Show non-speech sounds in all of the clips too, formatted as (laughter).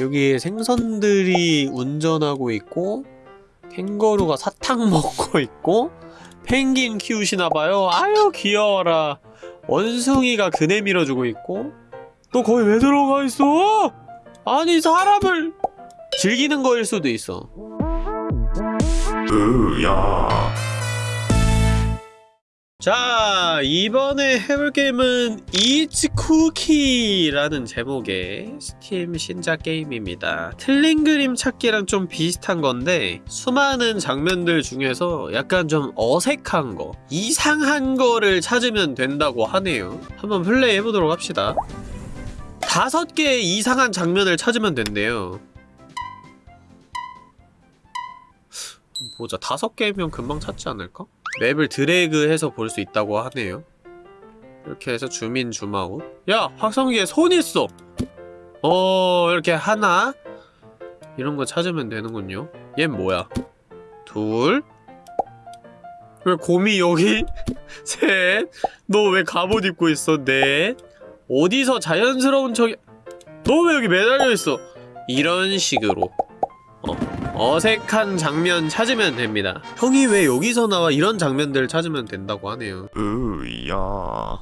여기 생선들이 운전하고 있고 캥거루가 사탕 (laughs) 먹고 있고 펭귄 키우시나봐요. 아유 귀여워라. 원숭이가 그네 밀어주고 있고 너 거기 왜 들어가 있어? 아니 사람을 즐기는 거일 수도 있어. 으야 자 이번에 해볼 게임은 It's Cookie라는 제목의 스팀 신작 게임입니다. 틀린 그림 찾기랑 좀 비슷한 건데 수많은 장면들 중에서 약간 좀 어색한 거 이상한 거를 찾으면 된다고 하네요. 한번 플레이 해보도록 합시다. 다섯 개의 이상한 장면을 찾으면 된대요. 보자 다섯 개면 금방 찾지 않을까? 맵을 드래그해서 볼 수 있다고 하네요 이렇게 해서 주민 줌아웃 야! 확성기에 손 있어! 어 이렇게 하나 이런 거 찾으면 되는군요 얜 뭐야 둘 왜 곰이 여기? (laughs) 셋 너 왜 갑옷 입고 있어? 넷 어디서 자연스러운 척이 너 왜 여기 매달려 있어? 이런 식으로 어, 어색한 장면 찾으면 됩니다. 형이 왜 여기서 나와 이런 장면들을 찾으면 된다고 하네요. 으야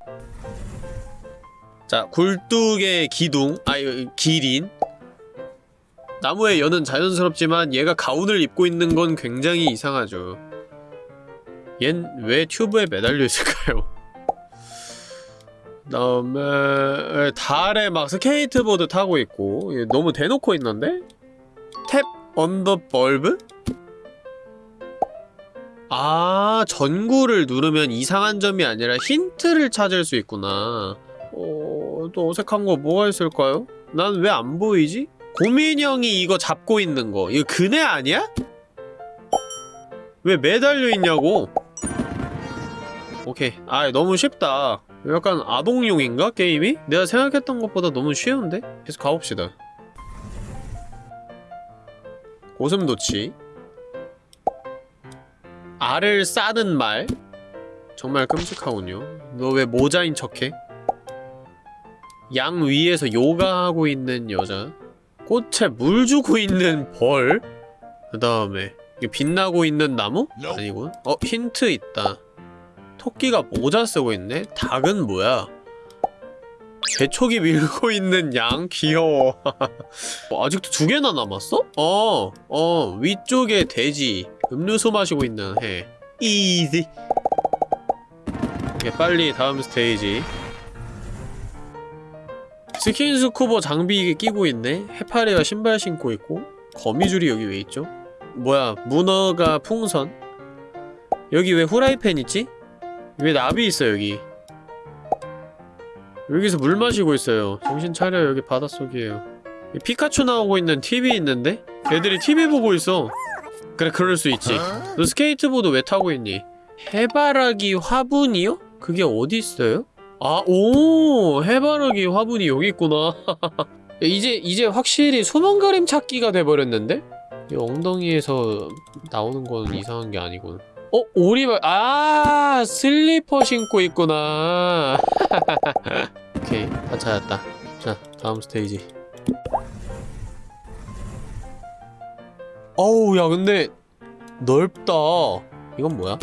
자, 굴뚝의 기둥, 아, 기린. 나무의 연은 자연스럽지만 얘가 가운을 입고 있는 건 굉장히 이상하죠. 얜 왜 튜브에 매달려 있을까요? 그다음에 달에 막 스케이트보드 타고 있고 얘 너무 대놓고 있는데? Tap on the bulb? 아 전구를 누르면 이상한 점이 아니라 힌트를 찾을 수 있구나 어... 또 어색한 거 뭐가 있을까요? 난 왜 안 보이지? 곰인형이 이거 잡고 있는 거 이거 그네 아니야? 왜 매달려 있냐고 오케이 아 너무 쉽다 약간 아동용인가 게임이? 내가 생각했던 것보다 너무 쉬운데? 계속 가봅시다 고슴도치 알을 싸는 말 정말 끔찍하군요 너 왜 모자인 척해? 양 위에서 요가하고 있는 여자 꽃에 물 주고 있는 벌 그 다음에 빛나고 있는 나무? 아니군 어 힌트 있다 토끼가 모자 쓰고 있네? 닭은 뭐야? 개촉이 밀고 있는 양? 귀여워 어, (laughs) 아직도 두 개나 남았어? 어, 어, 위쪽에 돼지 음료수 마시고 있는 해 이지 오케이, 빨리 다음 스테이지 스킨스쿠버 장비 끼고 있네? 해파리가 신발 신고 있고 거미줄이 여기 왜 있죠? 뭐야 문어가 풍선 여기 왜 후라이팬 있지? 왜 나비 있어 여기 여기서 물 마시고 있어요 정신 차려 여기 바닷속이에요 피카츄 나오고 있는 TV 있는데? 애들이 TV 보고 있어 그래 그럴 수 있지 너 스케이트보드 왜 타고 있니? 해바라기 화분이요? 그게 어디 있어요? 아, 오! 해바라기 화분이 여기 있구나. (laughs) 이제, 이제 확실히 소망가림 찾기가 돼버렸는데? 이 엉덩이에서 나오는 건 이상한 게 아니군. 어? 오리발, 아! 슬리퍼 신고 있구나. (laughs) 오케이, 다 찾았다. 자, 다음 스테이지. 어우, 야, 근데, 넓다. 이건 뭐야?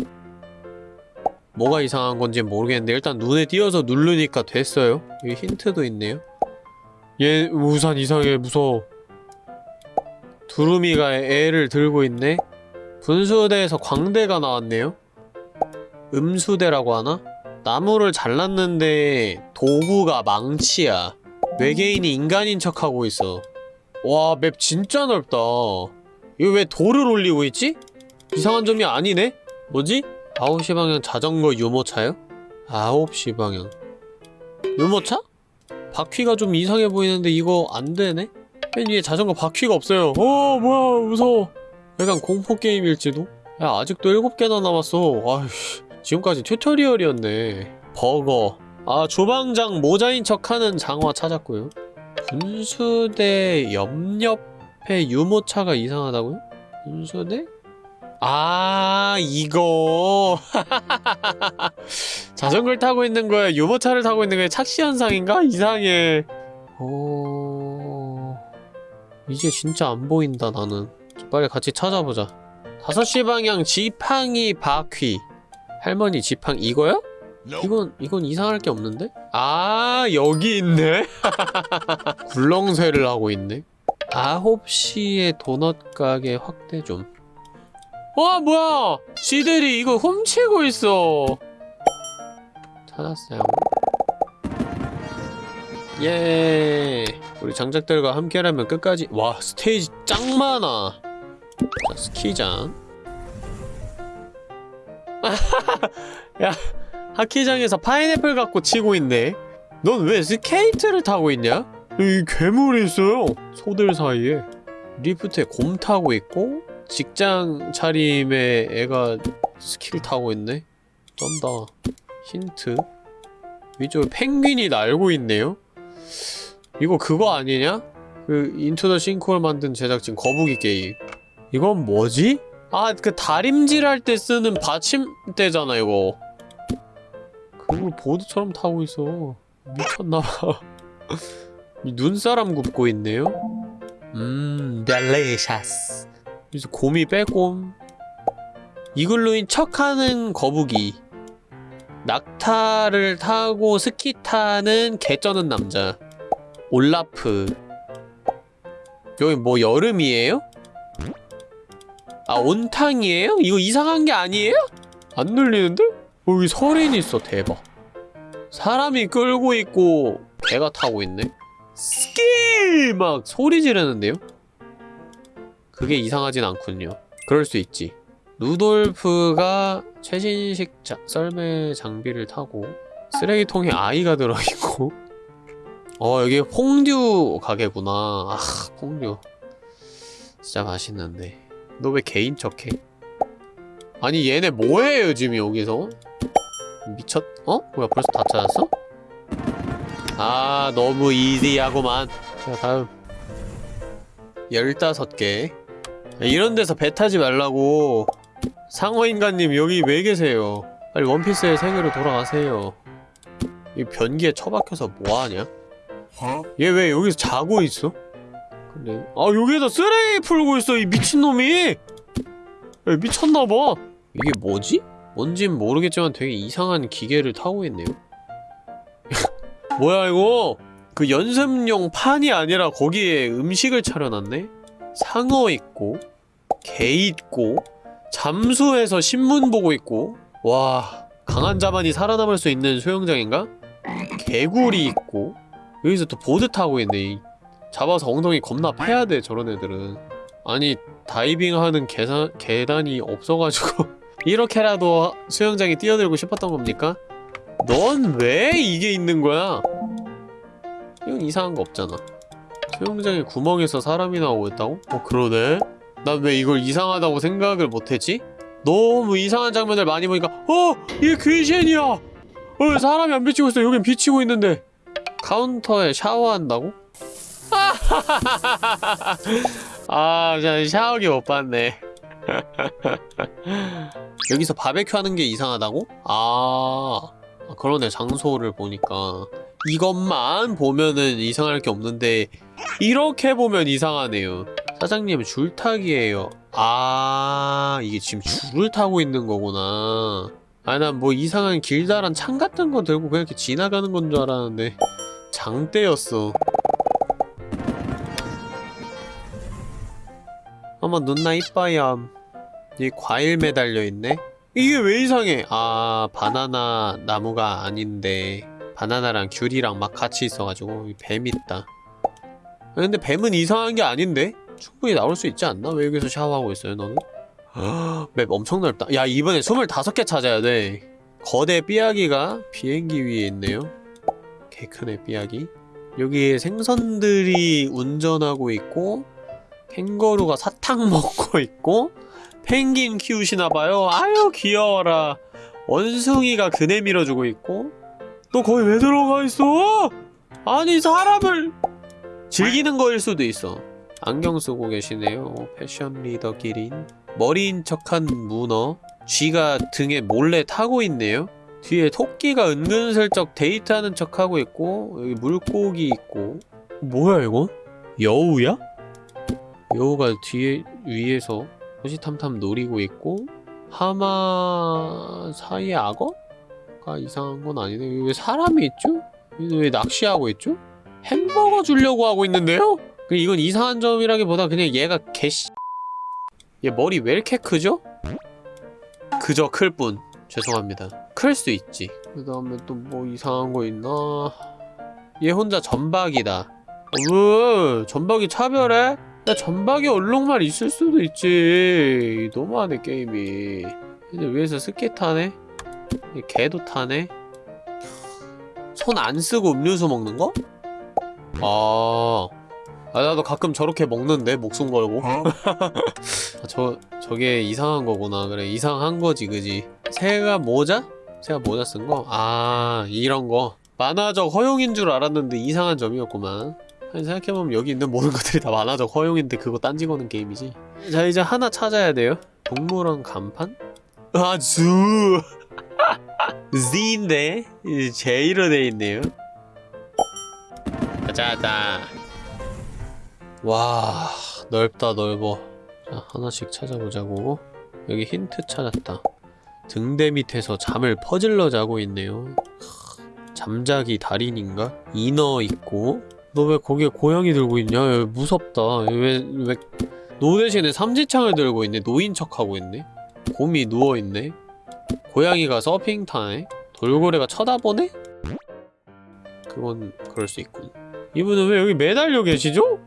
뭐가 이상한 건지 모르겠는데 일단 눈에 띄어서 누르니까 됐어요 여기 힌트도 있네요 얘 우산 이상해 무서워 두루미가 애를 들고 있네 분수대에서 광대가 나왔네요 음수대라고 하나? 나무를 잘랐는데 도구가 망치야 외계인이 인간인 척하고 있어 와 맵 진짜 넓다 이거 왜 돌을 올리고 있지? 이상한 점이 아니네? 뭐지? 9시 방향 자전거 유모차요? 9시 방향 유모차? 바퀴가 좀 이상해 보이는데 이거 안 되네? 맨 위에 자전거 바퀴가 없어요 어 뭐야 무서워 약간 공포게임일지도? 야 아직도 7개나 남았어. 아휴 지금까지 튜토리얼이었네. 버거. 아 주방장 모자인 척하는 장화 찾았고요. 분수대 옆옆에 유모차가 이상하다고요? 분수대? 아 이거. (laughs) 자전거를 타고 있는 거야? 유모차를 타고 있는 거야? 착시 현상인가? 이상해. 오... 이제 진짜 안 보인다 나는 빨리 같이 찾아보자. 5시 방향 지팡이 바퀴. 할머니 지팡 이거야? 이건 이건 이상할 게 없는데? 아 여기 있네. (laughs) 굴렁쇠를 하고 있네. 9시에 도넛 가게 확대 좀. 와 뭐야? 지들이 이거 훔치고 있어. 찾았어요. 예. 우리 장작들과 함께라면 끝까지. 와 스테이지 짱 많아 자 스키장. (laughs) 야 하키장에서 파인애플 갖고 치고 있네. 넌 왜 스케이트를 타고 있냐? 이 괴물이 있어요. 소들 사이에. 리프트에 곰 타고 있고 정장 차림에 애가 스키를 타고 있네. 쩐다. 힌트. 위쪽에 펭귄이 날고 있네요. 이거 그거 아니냐? 그 Into the Sinkhole 만든 제작진 거북이 게임 이건 뭐지? 아 그 다림질 할 때 쓰는 받침대잖아 이거. 그걸 보드처럼 타고 있어. 미쳤나봐. (laughs) 이 눈사람 굽고 있네요? 음 델레샤스 여기서 곰이 빼꼼 이글루인 척하는 거북이. 낙타를 타고 스키 타는 개 쩌는 남자. 올라프. 여기 뭐 여름이에요? 아 온탕이에요? 이거 이상한 게 아니에요? 안 눌리는데? 어, 여기 설인이 있어 대박 사람이 끌고 있고 개가 타고 있네 스키! 막 소리 지르는데요? 그게 이상하진 않군요 그럴 수 있지 루돌프가 최신식 자, 썰매 장비를 타고 쓰레기통에 아이가 들어있고 (laughs) 어 여기 퐁듀 가게구나 아 퐁듀 진짜 맛있는데 너 왜 개인 척해? 아니 얘네 뭐해요 지금 여기서? 미쳤.. 어? 뭐야 벌써 다 찾았어? 아 너무 이지하구만 자 다음 15개 이런 데서 배 타지 말라고 상어인간님 여기 왜 계세요 빨리 원피스의 세계로 돌아가세요 이 변기에 처박혀서 뭐하냐? 얘 왜 여기서 자고 있어? 그래 아 여기에다 쓰레기 풀고 있어 이 미친놈이 야, 미쳤나봐 이게 뭐지? 뭔진 모르겠지만 되게 이상한 기계를 타고 있네요 (laughs) 뭐야 이거 그 연습용 판이 아니라 거기에 음식을 차려놨네? 상어 있고 개 있고 잠수해서 신문 보고 있고 와 강한 자만이 살아남을 수 있는 수영장인가? 개구리 있고 여기서 또 보드 타고 있네 이. 잡아서 엉덩이 겁나 패야 돼 저런 애들은 아니 다이빙하는 계산, 계단이 없어가지고 (laughs) 이렇게라도 수영장에 뛰어들고 싶었던 겁니까? 넌 왜 이게 있는 거야? 이건 이상한 거 없잖아 수영장에 구멍에서 사람이 나오고 있다고? 어 그러네? 난 왜 이걸 이상하다고 생각을 못했지? 너무 이상한 장면을 많이 보니까 어! 이게 귀신이야! 어 사람이 안 비치고 있어 여긴 비치고 있는데 카운터에 샤워한다고? 아, 저 샤워기 못 봤네. (laughs) 여기서 바베큐 하는 게 이상하다고? 아, 아, 그러네. 장소를 보니까. 이것만 보면은 이상할 게 없는데, 이렇게 보면 이상하네요. 사장님, 줄타기예요. 아, 이게 지금 줄을 타고 있는 거구나. 아, 난 뭐 이상한 길다란 창 같은 거 들고 그냥 이렇게 지나가는 건 줄 알았는데, 장대였어. 어머 눈나 이뻐요 이 과일 매달려 있네? 이게 왜 이상해? 아 바나나 나무가 아닌데 바나나랑 귤이랑 막 같이 있어가지고 뱀 있다 근데 뱀은 이상한 게 아닌데? 충분히 나올 수 있지 않나? 왜 여기서 샤워하고 있어요 너는? (gasps) 맵 엄청 넓다 야 이번에 25개 찾아야 돼 거대 삐약이가 비행기 위에 있네요 개 크네 삐약이 여기 생선들이 운전하고 있고 캥거루가 사탕 (laughs) 먹고 있고 펭귄 키우시나봐요. 아유 귀여워라. 원숭이가 그네 밀어주고 있고. 너 거기 왜 들어가 있어? 아니 사람을 즐기는 거일 수도 있어. 안경 쓰고 계시네요. 패션 리더 기린. 머리인 척한 문어. 쥐가 등에 몰래 타고 있네요. 뒤에 토끼가 은근슬쩍 데이트하는 척하고 있고 여기 물고기 있고. 뭐야 이건? 여우야? 여우가 뒤에 위에서 호시탐탐 노리고 있고 하마 사이에 악어가 이상한 건 아니네. 왜 사람이 있죠? 왜 낚시하고 있죠? 햄버거 주려고 하고 있는데요? 그 이건 이상한 점이라기보다 그냥 얘가 개씨 얘 머리 왜 이렇게 크죠? 그저 클 뿐. 죄송합니다. 클 수 있지. 그 다음에 또 뭐 이상한 거 있나? 얘 혼자 전박이다. 어, 왜? 전박이 차별해? 야, 전박이 얼룩말 있을 수도 있지. 너무하네, 게임이. 근데 위에서 스키 타네? 얘 개도 타네? 손 안 쓰고 음료수 먹는 거? 아. 아, 나도 가끔 저렇게 먹는데, 목숨 걸고. (laughs) 아, 저, 저게 이상한 거구나. 그래, 이상한 거지, 그지? 새가 모자? 새가 모자 쓴 거? 아, 이런 거. 만화적 허용인 줄 알았는데 이상한 점이었구만. 생각해보면 여기 있는 모든 것들이 다 만화적 허용인데 그거 딴지 거는 게임이지. 자, 이제 하나 찾아야 돼요. 동물원 간판? 아, 주! (laughs) Z인데? J로 돼 있네요. 가자다. 와, 넓다, 넓어. 자, 하나씩 찾아보자고. 여기 힌트 찾았다. 등대 밑에서 잠을 퍼질러 자고 있네요. 크, 잠자기 달인인가? 이너 있고. 너 왜 거기에 고양이 들고 있냐? 야, 무섭다. 왜, 왜, 노 대신에 삼지창을 들고 있네. 노인 척하고 있네. 곰이 누워있네. 고양이가 서핑 타네. 돌고래가 쳐다보네? 그건 그럴 수 있군. 이분은 왜 여기 매달려 계시죠?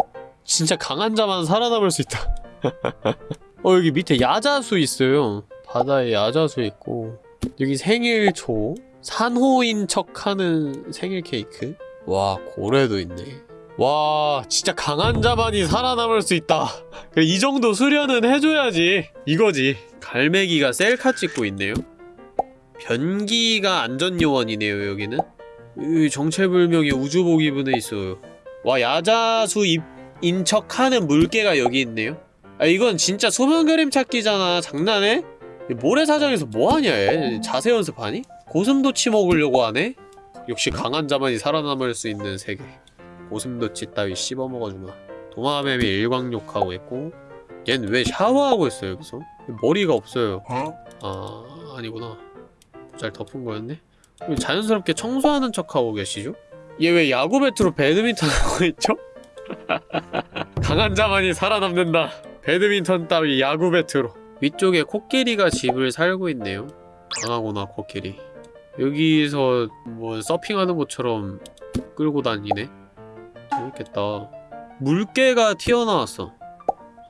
진짜 강한 자만 살아남을 수 있다. (laughs) 어 여기 밑에 야자수 있어요. 바다에 야자수 있고 여기 생일초 산호인 척하는 생일 케이크. 와 고래도 있네. 와 진짜 강한 자만이 살아남을 수 있다. 이 정도 수련은 해줘야지. 이거지. 갈매기가 셀카 찍고 있네요. 변기가 안전요원이네요 여기는. 이 정체불명의 우주복 입은 애 있어요. 와 야자수 입 인 척하는 물개가 여기 있네요. 아 이건 진짜 소면 그림 찾기잖아. 장난해? 이 모래사장에서 뭐하냐 얘? 자세 연습하니? 고슴도치 먹으려고 하네? 역시 강한 자만이 살아남을 수 있는 세계. 고슴도치 따위 씹어먹어주마. 도마뱀이 일광욕하고 있고 얜 왜 샤워하고 있어요 여기서? 머리가 없어요. 아 아니구나. 잘 덮은 거였네? 왜 자연스럽게 청소하는 척하고 계시죠? 얘 왜 야구 배트로 배드민턴 하고 있죠? (laughs) 강한 자만이 살아남는다. 배드민턴 따위 야구 배트로. 위쪽에 코끼리가 집을 살고 있네요. 강하구나 코끼리. 여기서 뭐 서핑하는 것처럼 끌고 다니네. 재밌겠다. 물개가 튀어나왔어.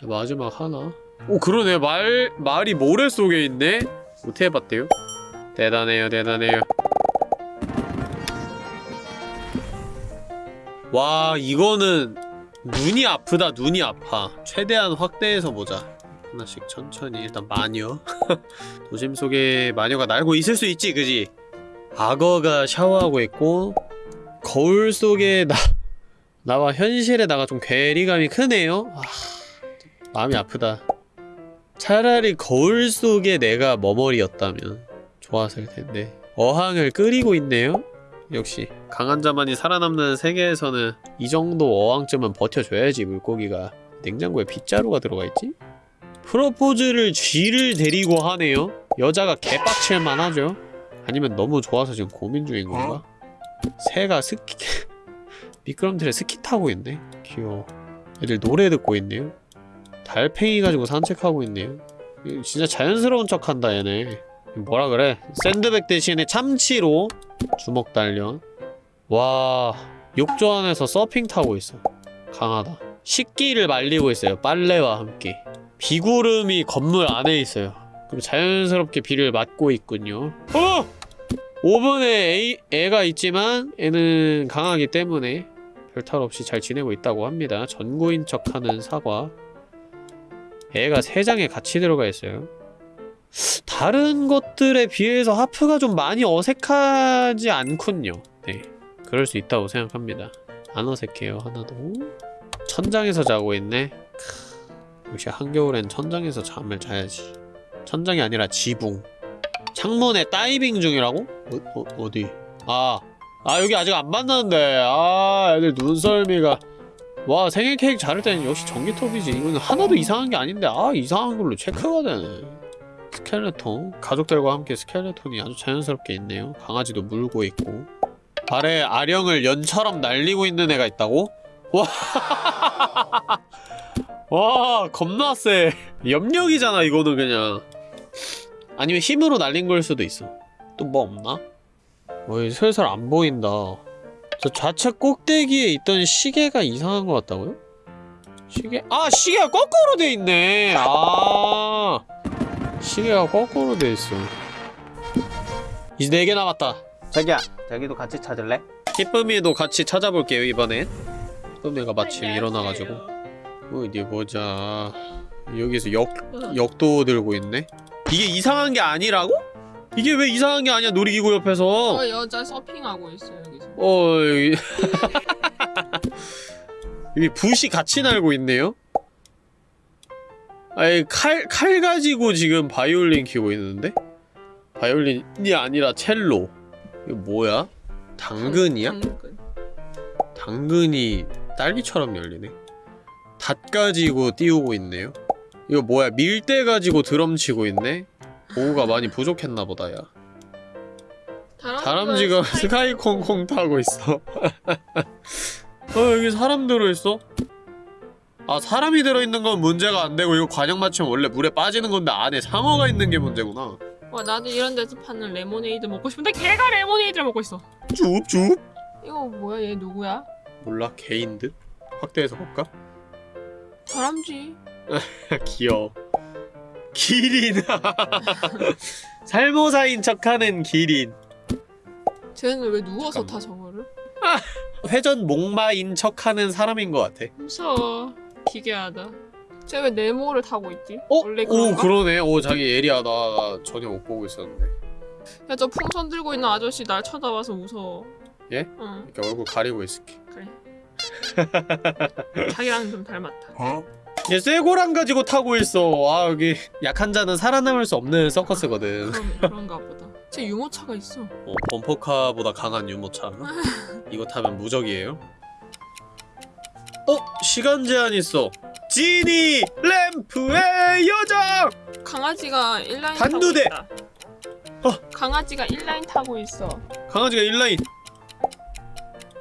마지막 하나. 오 그러네 말 말이 모래 속에 있네. 못 해봤대요. 대단해요 대단해요. 와 이거는 눈이 아프다 눈이 아파 최대한 확대해서 보자 하나씩 천천히 일단 마녀 (laughs) 도심 속에 마녀가 날고 있을 수 있지 그지 악어가 샤워하고 있고 거울 속에 나 나와 현실에 나가 좀 괴리감이 크네요 아, 마음이 아프다 차라리 거울 속에 내가 머머리였다면 좋았을 텐데 어항을 끓이고 있네요 역시 강한 자만이 살아남는 세계에서는 이 정도 어항쯤은 버텨줘야지 물고기가 냉장고에 빗자루가 들어가 있지? 프로포즈를 쥐를 데리고 하네요? 여자가 개빡칠만 하죠? 아니면 너무 좋아서 지금 고민 중인 건가? 새가 스키... (laughs) 미끄럼틀에 스키 타고 있네? 귀여워. 애들 노래 듣고 있네요? 달팽이 가지고 산책하고 있네요. 진짜 자연스러운 척한다 얘네. 뭐라 그래? 샌드백 대신에 참치로 주먹 단련. 와 욕조 안에서 서핑 타고 있어. 강하다. 식기를 말리고 있어요. 빨래와 함께. 비구름이 건물 안에 있어요 그리고 자연스럽게 비를 맞고 있군요 어! 오븐에 애, 애가 있지만 애는 강하기 때문에 별탈 없이 잘 지내고 있다고 합니다 전구인 척하는 사과 애가 세 장에 같이 들어가 있어요 다른 것들에 비해서 하프가 좀 많이 어색하지 않군요. 네. 그럴 수 있다고 생각합니다. 안 어색해요, 하나도. 천장에서 자고 있네. 크, 역시 한겨울엔 천장에서 잠을 자야지. 천장이 아니라 지붕. 창문에 다이빙 중이라고? 어, 어, 디? 아, 아 여기 아직 안 만났는데. 아, 애들 눈썰미가. 와 생일 케이크 자를 때는 역시 전기톱이지. 이거는 하나도 이상한 게 아닌데. 아 이상한 걸로 체크가 되네. 스켈레톤. 가족들과 함께 스켈레톤이 아주 자연스럽게 있네요. 강아지도 물고 있고. 발에 아령을 연처럼 날리고 있는 애가 있다고? 와, (laughs) 와 겁나 세 염력이잖아 이거는 그냥 아니면 힘으로 날린 걸 수도 있어. 또 뭐 없나? 어이 슬슬 안 보인다. 저 좌측 꼭대기에 있던 시계가 이상한 것 같다고요? 시계? 아 시계가 거꾸로 돼 있네. 아 시계가 거꾸로 돼 있어. 이제 4개 남았다. 자기야 자기도 같이 찾을래? 기쁨이도 같이 찾아볼게요 이번엔. 기쁨이가 마침 일어나가지고. 어디 보자. 여기서 역, 역도 들고 있네 이게 이상한 게 아니라고? 이게 왜 이상한 게 아니야 놀이기구 옆에서 어 여자 서핑하고 있어 여기서. 어 여기 여기 붓이 같이 날고 있네요. 아니 칼, 칼 가지고 지금 바이올린 키고 있는데? 바이올린이 아니라 첼로 이거 뭐야? 당근이야? 당근. 당근이 딸기처럼 열리네 닷 가지고 띄우고 있네요 이거 뭐야 밀대 가지고 드럼 치고 있네 보호가 많이 부족했나 보다 야 다람쥐가 스카이 콩콩 (laughs) 타고 있어. (laughs) 어 여기 사람 들어있어? 아 사람이 들어있는 건 문제가 안 되고 이거 과녁 맞추면 원래 물에 빠지는 건데 안에 상어가 있는 게 문제구나. 와 나도 이런 데서 파는 레모네이드 먹고 싶은데 걔가 레모네이드를 먹고 있어. 줍줍. 이거 뭐야 얘 누구야? 몰라 개인 듯? 확대해서 볼까? 다람쥐. (laughs) 귀여워. 기린. (laughs) 살모사인 척하는 기린. 쟤는 왜 누워서 타 저거를? (laughs) 회전 목마인 척하는 사람인 것 같아. 무서워. 기괴하다. 쟤 왜 네모를 타고 있지? 어? 원래 오 그런가? 그러네. 오 자기 예리하다. 나 전혀 못 보고 있었는데. 야 저 풍선 들고 있는 아저씨 날 쳐다봐서 무서워. 예? 응 이렇게 얼굴 가리고 있을게. 그래. 자기랑 좀 닮았다. 얘 쇠고랑 가지고 타고 있어. 아 여기 약한 자는 살아남을 수 없는 서커스거든. 그럼 그런가 보다. 쟤 유모차가 있어. 어, 범퍼카보다 강한 유모차. (laughs) 이거 타면 무적이에요. 어? 시간 제한 있어. 지니 램프의 여정. 강아지가 인라인 단두대! 타고 있다. 어. 강아지가 인라인 타고 있어. 강아지가 인라인.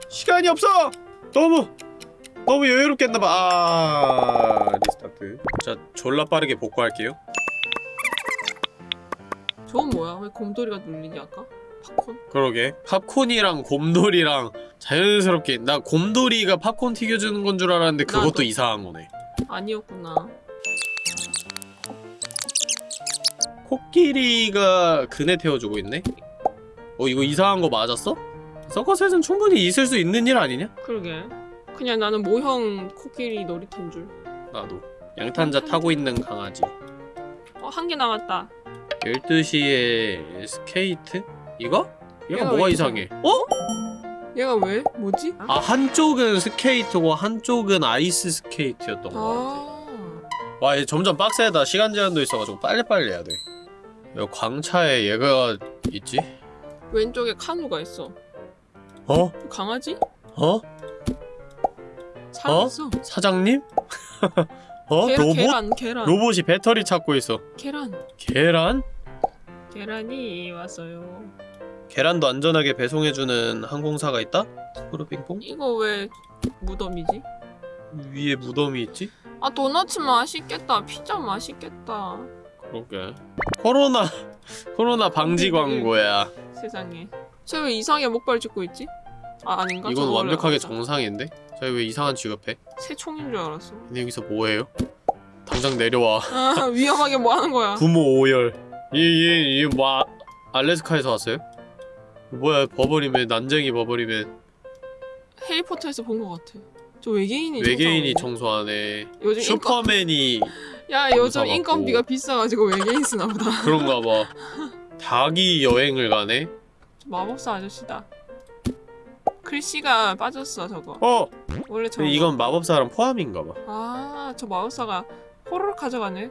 시간이 없어. 너무 너무 여유롭겠나봐. 아 restart. 자 졸라 빠르게 복구할게요. 저건 뭐야? 왜 곰돌이가 눌리지 아까? 팝콘? 그러게 팝콘이랑 곰돌이랑 자연스럽게 나 곰돌이가 팝콘 튀겨주는 건 줄 알았는데 그것도 나도. 이상한 거네 아니었구나. 코끼리가 그네 태워주고 있네 어 이거 이상한 거 맞았어? 서커스에선 충분히 있을 수 있는 일 아니냐? 그러게. 그냥 나는 모형 코끼리 놀이터인 줄. 나도 양탄자 타고 있는 강아지 어, 한 개 남았다. 12시에 스케이트? 이거? 얘가 얘가 뭐가 왜 이상해 어? 얘가 왜? 뭐지? 아 한쪽은 스케이트고 한쪽은 아이스 스케이트였던 거 같아 아. 와, 얘 점점 빡세다. 시간 제한도 있어가지고 빨리빨리 해야 돼. 여기 광차에 얘가 있지? 왼쪽에 카누가 있어. 어? 강아지? 어? 살았어. 사장님? (laughs) 어? 계란, 로봇? 계란, 계란. 로봇이 배터리 찾고 있어. 계란. 계란? 계란이 왔어요. 계란도 안전하게 배송해주는 항공사가 있다? 프로빙봉? 이거 왜 무덤이지? 위에 무덤이 있지? 아 도넛 맛있겠다. 피자 맛있겠다. 그러게. 코로나, (laughs) 코로나 방지 광고야. 세상에. 쟤 왜 이상하게 목발 짚고 있지? 아 아닌가? 이건 완벽하게. 정상인데? 저희 왜 이상한 취급해? 새 총인 줄 알았어. 근데 여기서 뭐해요? 당장 내려와. 아 위험하게 뭐 하는 거야? 부모 오열. 이이이뭐 아, 알래스카에서 왔어요? 뭐야 버버리맨 난쟁이 버버리맨 해리포터에서 본 것 같아. 저 외계인이 외계인이? 청소하네. 요즘 인건 슈퍼맨이 야 요즘. 인건비가 비싸가지고 외계인 쓰나 보다. 그런가 봐. 닭이 여행을 가네. 저 마법사 아저씨다. 글씨가 빠졌어 저거. 어, 원래 저 이건 마법사랑 포함인가 봐. 아저 마법사가 호로록 가져가네.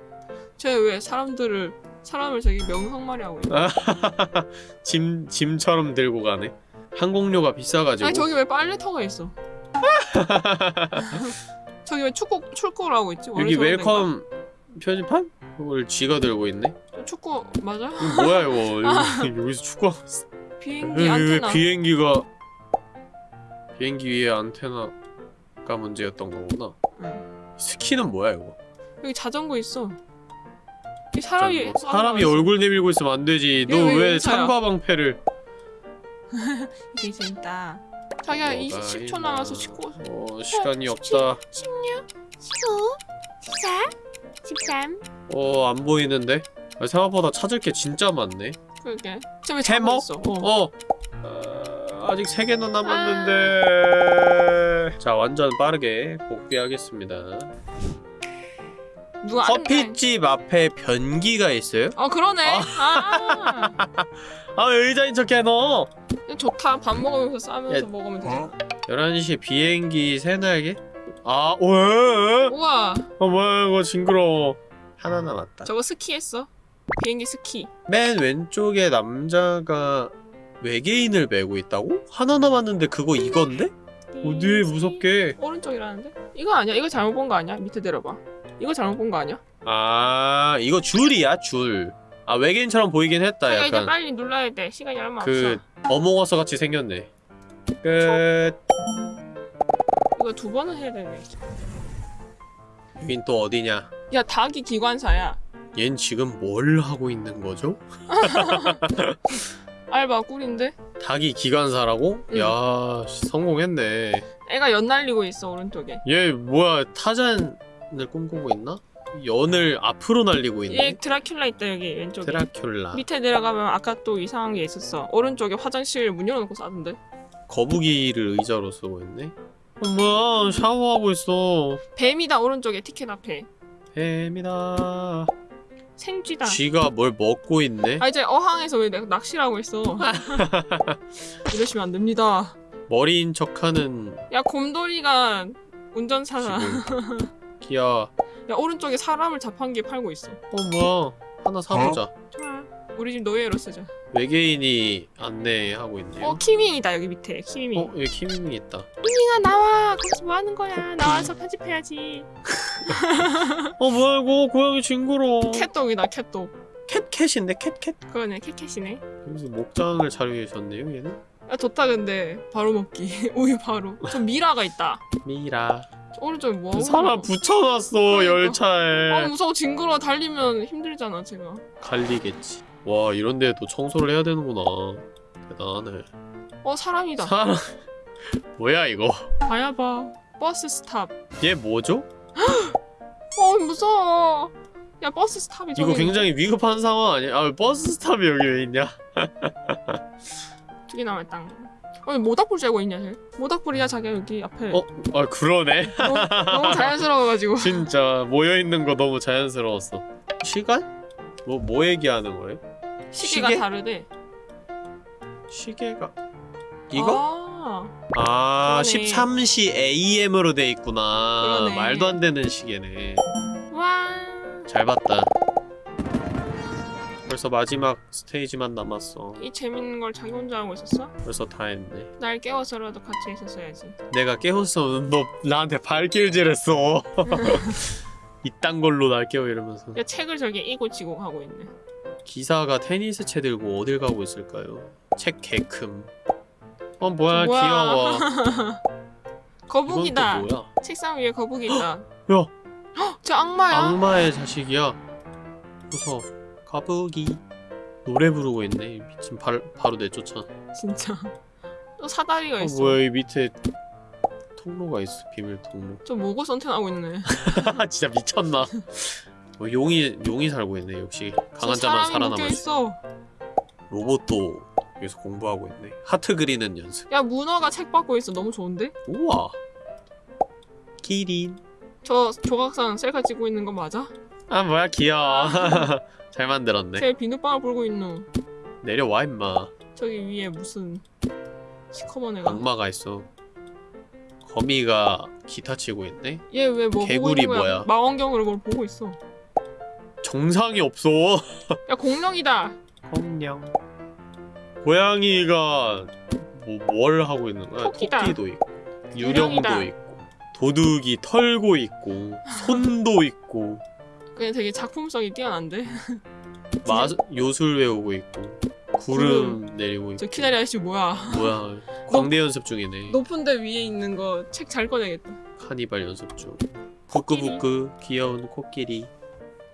쟤왜 사람들을 사람을 저기 명성말이 하고 있어? (laughs) 짐 짐처럼 들고 가네. 항공료가 비싸가지고. 아니 저기 왜 빨래터가 있어? (laughs) 저기 왜 축구 축구를 하고 있지? 여기 welcome 표지판? 그걸 쥐가 들고 있네? 축구 맞아? 이거 뭐야 이거 (laughs) 여기, 여기서 축구하고 있어 비행기 안테나. 비행기가 비행기 위에 안테나가 문제였던 거구나 응. 스키는 뭐야 이거 여기 자전거 있어. 이 사람이 뭐 사람이 얼굴 내밀고 있으면 안 되지 너왜왜 용차야? 참가방패를 되게 재밌다. 자기야 이 뭐가 10초 있나. 남아서 19. 어 시간이 없다 16, 15, 14, 13. 어안 보이는데 아, 생각보다 찾을 게 진짜 많네 그러게. 해먹? 있어? 어. 어 어, 아직 3개나 남았는데 자 완전 빠르게 복귀하겠습니다 누가 안- 커피집 앞에 변기가 있어요? 어 그러네. 아. 아 (laughs) 왜 의자인 척 해 너 좋다. 밥 먹으면서 싸면서 야. 먹으면 되잖아. 11시 비행기 새날개? 아 왜? 우와. 어 뭐야 이거 징그러워 하나 남았다 저거 스키했어. 비행기 스키. 맨 왼쪽에 남자가 외계인을 메고 있다고? 하나 남았는데 그거 이건데? 어디 무섭게 오른쪽이라는데? 이거 아니야? 이거 잘못 본 거 아니야? 밑에 내려봐. 이거 잘못 본 거 아니야? 아 이거 줄이야 줄 아 외계인처럼 보이긴 했다 이제 약간 빨리 눌러야 돼. 시간이 얼마 그 없어. 어몽어서 같이 생겼네 끝 이거 두 번은 해야 되네. 여긴 또 어디냐 야 닭이 기관사야. 얜 지금 뭘 하고 있는 거죠? (laughs) 알바 꿀인데? 닭이 기관사라고? 응. 야 씨, 성공했네 애가 연 날리고 있어 오른쪽에. 얘 뭐야 타잔을 꿈꾸고 있나? 연을 앞으로 날리고 얘 있네 드라큘라 있다 여기 왼쪽에. 드라큘라 밑에 내려가면 아까 또 이상한 게 있었어. 오른쪽에 화장실 문 열어놓고 싸던데. 거북이를 의자로 쓰고 있네 어, 뭐야 샤워하고 있어 뱀이다 오른쪽에 티켓 앞에. 뱀이다 생쥐다. 쥐가 뭘 먹고 있네 아 이제 어항에서 왜 내가 낚시를 하고 있어. (laughs) 이러시면 안 됩니다. 머리인 척하는 야 곰돌이가 운전사다. 귀여워 (laughs) 야 오른쪽에 사람을 자판기에 팔고 있어. 어 뭐야 하나 사보자 좋아. 우리 집 노예로 쓰자. 외계인이 안내하고 있네요 어 키밍이다 여기 밑에 키밍. 어? 여기 키밍이 있다 키밍아 나와. 거기서 뭐 하는 거야? 나와서 편집해야지. (laughs) 어 뭐야 이거 고양이 징그러워 캣독이다 캣독. 캣캣인데 캣캣 그거네 캣캣이네. 여기서 목장을 차려계셨네요 얘는 야 좋다 근데 바로 먹기. (laughs) 우유 바로. 저 미라가 있다. 미라 오른쪽에 뭐 하고 사람? 붙여놨어 그러니까. 열차에 아 무서워 징그러워 달리면 힘들잖아 제가. 갈리겠지 와 이런데 또 청소를 해야 되는구나 대단하네 어 사람이다. 사람 뭐야 이거 봐야 봐. bus stop. 얘 뭐죠? 어 무서워. 야 bus stop이 저기 이거 굉장히 위급한 상황 아니야? 아 bus stop이 여기 왜 있냐? 두개 남았다. 어 모닥불 쬐고 있냐 쟤? 모닥불이야 자기야 여기 앞에. 어? 아 그러네 너무, 너무 자연스러워가지고. (laughs) 진짜 모여있는 거 너무 자연스러웠어 시간? 뭐, 뭐 얘기하는 거예요? 시계가 시계? 다르대. 시계가 이거? 아, 아, 그러네. 13시 AM으로 돼 있구나 그러네. 말도 안 되는 시계네 와. 잘 봤다 벌써 마지막 스테이지만 남았어 이 재밌는 걸 자기 혼자 하고 있었어? 벌써 다 했네 날 깨워서라도 같이 있었어야지. 내가 깨웠으면 너 나한테 발길질 했어 (laughs) 이딴 걸로 날 깨워 이러면서 야 책을 저기 이고지고 하고 있네. 기사가 테니스 채 들고 어딜 가고 있을까요? 책 개큼 어 뭐야, 뭐야. 귀여워 (laughs) 거북이다. 책상 위에 거북이 있다. (gasps) 야 헉, 저 악마야? 악마의 자식이야 무서워 가부기 노래 부르고 있네 미친 발, 바로 내쫓아 진짜. 또 사다리가 어 있어. 뭐야 이 밑에 통로가 있어 비밀 통로 저 모고 선택하고 있네. (laughs) 진짜 미쳤나 어, 용이 용이 살고 있네 역시 강한 저 자만 수 있어. 로봇도 여기서 공부하고 있네 하트 그리는 연습 야 문어가 책 받고 있어. 너무 좋은데? 우와 기린 저 조각상 셀카 찍고 있는 거 맞아? 아 뭐야 귀여워 (laughs) 잘 만들었네 쟤 비눗방울 불고 있노. 내려와 임마 저기 위에 무슨 시커먼 애가. 악마가 있어 거미가 기타 치고 있네 얘 왜 뭐 보고 개구리 있는 거야? 뭐야? 망원경으로 뭘 보고 있어. 정상이 없어 (laughs) 야 공룡이다. 공룡 고양이가 뭐, 뭘 하고 있는 거야? 토끼다. 토끼도 있고 유령도 유령이다. 있고 도둑이 털고 있고 손도 있고 그냥 되게 작품성이 뛰어난데. (laughs) 마 요술 외우고 있고 구름 내리고 있고 저 키나리 아저씨 뭐야? 뭐야 (laughs) 광대 연습 중이네 높은 데 위에 있는 거 책 잘 꺼내겠다. 카니발 연습 중 부끄부끄 귀여운 코끼리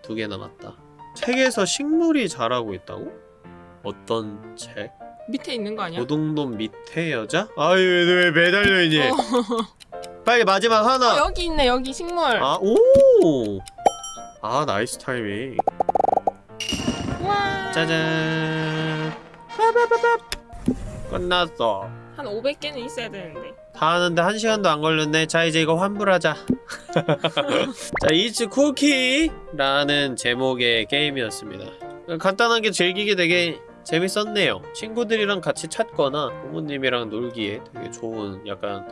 두 개 남았다 책에서 식물이 자라고 있다고? 어떤 책? 밑에 있는 거 아니야? 고동놈 밑에 여자? 아유 왜 매달려 있니? 어. (laughs) 빨리 마지막 하나 어, 여기 있네 여기 식물. 아, 오! 아, nice timing. 와. 짜잔. 빠바바밥. 끝났어. 한 500개는 있어야 되는데. 다 하는데 한 시간도 안 걸렸네. 자, 이제 이거 환불하자. (laughs) 자, It's Cookie라는 제목의 게임이었습니다. 간단하게 즐기기 되게 재밌었네요. 친구들이랑 같이 찾거나 부모님이랑 놀기에 되게 좋은 약간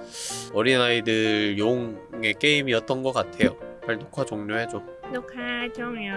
어린아이들 용의 게임이었던 것 같아요. 빨리 녹화 종료해줘. 녹화 종료.